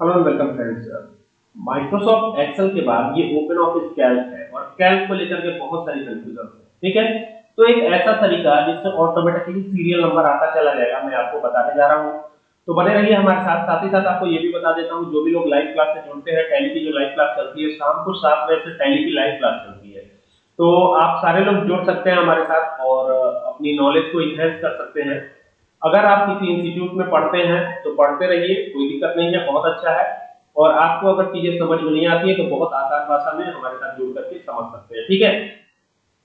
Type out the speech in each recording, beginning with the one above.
Hello welcome friends Microsoft Excel के बाद ये ओपन ऑफ़िस कैल्क है और कैल्क को लेकर के बहुत सारी कंफ्यूजन है, ठीक है? तो एक ऐसा तरीका जिससे ऑटोमेटिकली सीरियल नंबर आता चला जाएगा, मैं आपको बताने जा रहा हूँ। तो बने रहिए हमारे साथ साथ ही साथ आपको ये भी बता देता हूँ, जो भी लोग लाइव क्लास से जुड़ते हैं टैली की जो लाइव क्लास चलती है, शाम को सात बजे से टैली की लाइव क्लास चलती है। तो आप सारे लोग जुड़ सकते हैं हमारे साथ और अपनी नॉलेज को इनहेंस कर सकते हैं। अगर आप किसी इंस्टीट्यूट में पढ़ते हैं तो पढ़ते रहिए, कोई दिक्कत नहीं है, बहुत अच्छा है। और आपको अगर चीज़ें समझ में नहीं आती है तो बहुत आसान भाषा में हमारे साथ जुड़ करके समझ सकते हैं, ठीक है?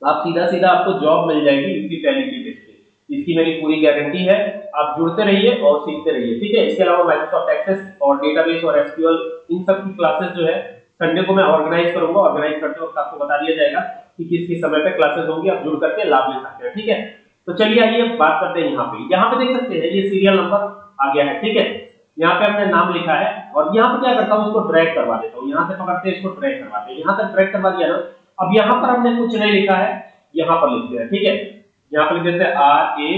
आप सीधा सीधा आपको जॉब मिल जाएगी इसकी टैली की बेस इसकी मेरी पूरी गारंटी है, आप जुड़ते रहिए और सीखते रहिए, ठीक है? इसके अलावा माइक्रोसॉफ्ट एक्सेस और डेटाबेस और एसक्यूएल इन सब की क्लासेस जो है संडे को मैं ऑर्गेनाइज करूँगा ऑर्गेनाइज करते वक्त आपको बता दिया जाएगा कि किस किस समय पे क्लासेस होंगी, आप जुड़ करके लाभ ले सकते हैं, ठीक है? तो चलिए आइए, बात करते हैं यहाँ पे। यहाँ पे देख सकते हैं, ये सीरियल नंबर आ गया है, ठीक है? यहाँ पे हमने नाम लिखा है और यहाँ पे क्या करता हूँ, इसको ड्रैग करवा देता हूँ। यहाँ से पकड़ते हैं, इसको ड्रैग करवाते हैं। यहाँ तक ड्रैग करवा दिया ना। अब यहाँ पर हमने कुछ नहीं लिखा है, यहाँ पर लिखते हैं, ठीक है? यहाँ पर लिख देते हैं R A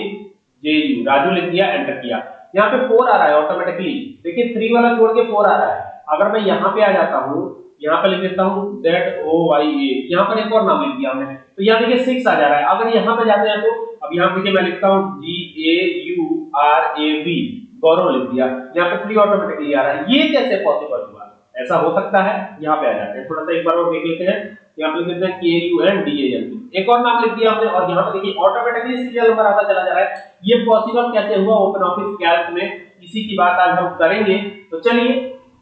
J U Raju लिख दिया एंटर किया। यहाँ पे फोर आ रहा है ऑटोमेटिकली देखिए थ्री वाला छोड़ के फोर आ रहा है। अगर मैं यहाँ पे आ जाता हूँ यहाँ पे लिख देता हूँ जेड ओ वाई ए यहाँ पर एक और नाम लिख दिया हमने। तो यहाँ देखिए सिक्स आ जा रहा है। अगर यहाँ पे जाते हैं तो अब यहाँ देखिए मैं लिखता हूँ G A U R A B Gaurav लिख दिया। यहाँ पे थ्री ऑटोमेटिकली आ रहा है। ये कैसे पॉसिबल हुआ? ऐसा हो सकता है। यहाँ पे आ जाते हैं। थोड़ा सा एक बार और देख लेते हैं। यहाँ पे लिख देते हैं K U N D A N एक और नाम लिख दिया हमने और यहाँ पे देखिए ऑटोमेटिकली सीरियल नंबर आता चला जा रहा है। ये पॉसिबल कैसे हुआ? ओपन ऑफ़िस कैल्क में। इसी की बात आज हम करेंगे। तो चलिए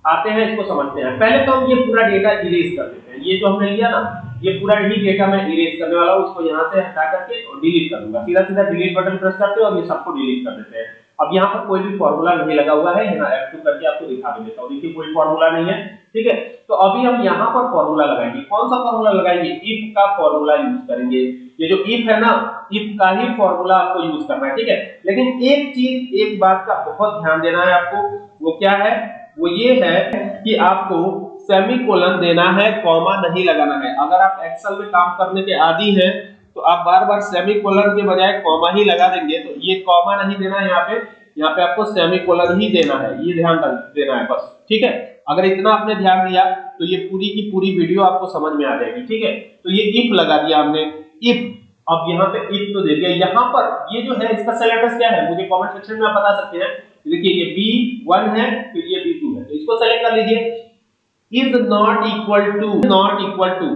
आते हैं, इसको समझते हैं। पहले तो हम ये पूरा डेटा इरेज कर देते हैं। ये जो हमने लिया ना, ये पूरा ही डेटा मैं इरेज करने वाला हूँ, इसको यहाँ से हटा करके और डिलीट कर दूँगा। सीधा सीधा डिलीट बटन प्रेस करते हैं और ये सबको डिलीट कर देते हैं। अब यहाँ पर कोई भी फॉर्मूला नहीं लगा हुआ है, यहाँ F2 करके आपको दिखा भी देता हूँ। देखिए, कोई फॉर्मूला नहीं है, ठीक है? तो अभी हम यहाँ पर फॉर्मूला लगाएँगे। कौन सा फॉर्मूला लगाएँगे? इफ़ का फॉर्मूला यूज़ करेंगे। ये जो इफ़ है ना इफ़ का ही फॉर्मूला आपको यूज़ करना है, ठीक है? लेकिन एक चीज़, एक बात का बहुत ध्यान देना है आपको, वो क्या है? वो ये है कि आपको सेमीकोलन देना है कॉमा नहीं लगाना है। अगर आप एक्सेल में काम करने के आदि हैं तो आप बार बार सेमीकोलन के बजाय कॉमा ही लगा देंगे। तो ये कॉमा नहीं देना है यहाँ पे यहाँ पे आपको सेमीकोलन ही देना है। ये ध्यान देना है बस। ठीक है? अगर इतना आपने ध्यान दिया तो ये पूरी की पूरी वीडियो आपको समझ में आ जाएगी। ठीक है? तो ये इफ़ लगा दिया हमने इफ़ अब यहाँ पे इफ़ तो दे दिया। यहाँ पर ये जो है, इसका सेलेक्टर्स क्या है? मुझे कमेंट सेक्शन में आप बता सकते हैं। देखिए, ये B1 फिर ये B2 है तो इसको सेलेक्ट कर लीजिए। Is not equal to not equal to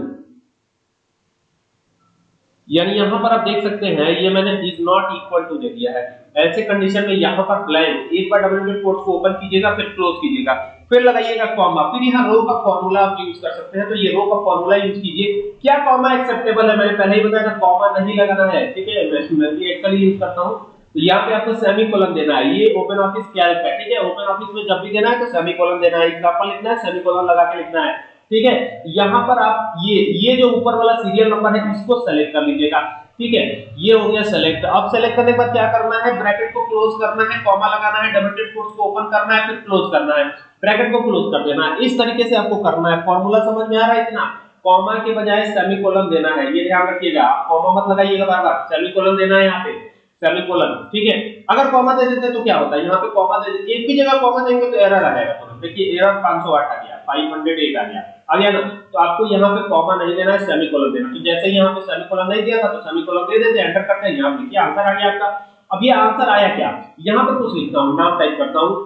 यानी यहाँ पर आप देख सकते हैं, ये मैंने इज़ नॉट इक्वल टू दे दिया है। ऐसे कंडीशन में यहाँ पर ब्लैंक एक बार डबल इंडेड कोट्स को ओपन कीजिएगा, फिर क्लोज कीजिएगा। फिर लगाइएगा कॉमा फिर यहाँ रो का फार्मूला आप यूज़ कर सकते हैं। तो ये रो का फार्मूला यूज़ कीजिए। क्या कॉमा एक्सेप्टेबल है? मैंने पहले ही बताया था कॉमा नहीं लगाना है। ठीक है, मैं भी एक्चुअली यूज़ करता हूँ। तो यहाँ पे आपको सेमीकोलन देना है। ये ओपन ऑफ़िस कैल्क है? ठीक है ओपन ऑफ़िस में जब भी देना है तो सेमीकोलन देना है। एग्जांपल लिखना है सेमीकोलन लगा के लिखना है। ठीक है, यहाँ पर आप ये ये जो ऊपर वाला सीरियल नंबर है इसको सेलेक्ट कर लीजिएगा। ठीक है, ये हो गया सेलेक्ट अब सेलेक्ट करने के बाद क्या करना है? ब्रैकेट को क्लोज करना है कॉमा लगाना है डबल कोट्स को ओपन करना है, फिर क्लोज करना है। ब्रैकेट को क्लोज कर देना है। इस तरीके से आपको करना है। फॉर्मूला समझ में आ रहा है इतना? कॉमा के बजाय सेमीकोलन देना है। ये ध्यान रखिएगा। कॉमा मत लगाइएगा बार बार। सेमीकोलन देना है यहाँ पे। सेमीकोलन ठीक है? अगर कॉमा दे देते तो क्या होता है? यहाँ पे कॉमा दे देते एक भी जगह कॉमा देंगे तो एरर आ जाएगा तुरंत। देखिए एरर 508 आ गया 508 आ गया। आ गया ना तो आपको यहाँ पे कॉमा नहीं देना है सेमीकोलन देना तो जैसे यहाँ पे सेमीकोलन नहीं दिया था तो सेमीकोलन दे देते एंटर करते हैं, यहाँ देखिए आंसर आ गया आपका। अब ये आंसर आया क्या? यहाँ पे कुछ लिखता हूँ, नाम टाइप करता हूँ।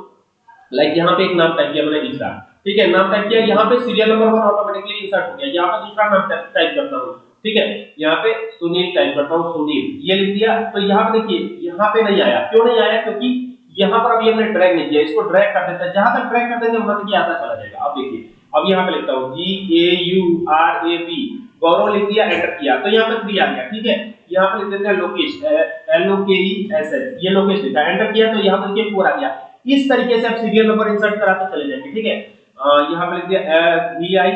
लाइक यहाँ पे एक नाम टाइप किया मैंने ईसा ठीक है, नाम टाइप किया, यहाँ पे serial number one automatically insert हो गया। यहाँ पे दूसरा नाम टाइप करता हूँ। ठीक है? यहाँ पे सुनील टाइप करता हूँ, सुनील। ये लिख दिया तो यहाँ पे देखिए, यहाँ पे नहीं आया। क्यों नहीं आया? क्योंकि यहाँ पर अभी हमने ड्रैग नहीं किया। इसको ड्रैग कर देते हैं। जहाँ तक ड्रैग कर देंगे वहाँ तक ये आता चला जाएगा। अब देखिए, अब यहाँ पे लिखता हूँ G A U R A B Gaurav लिख दिया एंटर किया। तो यहाँ पे थ्री आ गया, ठीक है? यहाँ पे लिख देते हैं लोकेश एल ओ के ई एस एच ये लोकेश लिखा एंटर किया तो यहाँ पे देखिए फोर आ गया। इस तरीके से आप सीरियल नंबर इंसर्ट कराते चले जाएँगे, ठीक है? यहाँ पे लिख दिया V I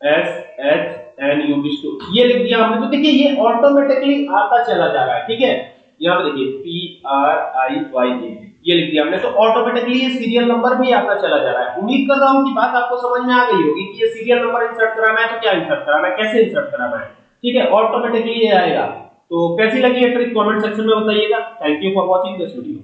S H N U Vishnu ये लिख दिया हमने तो देखिए ये ऑटोमेटिकली आता चला जा रहा है, ठीक है? यहाँ पे देखिए P R I Y A ये लिख दिया हमने तो ऑटोमेटिकली ये सीरियल नंबर भी आता चला जा रहा है। उम्मीद कर रहा हूँ कि बात आपको समझ में आ गई होगी कि ये सीरियल नंबर इंसर्ट कराना है तो क्या इंसर्ट कराना है कैसे इंसर्ट कराना है ठीक है ऑटोमेटिकली ये आएगा। तो कैसी लगी है ट्रिक कमेंट सेक्शन में बताइएगा। Thank you for watching this video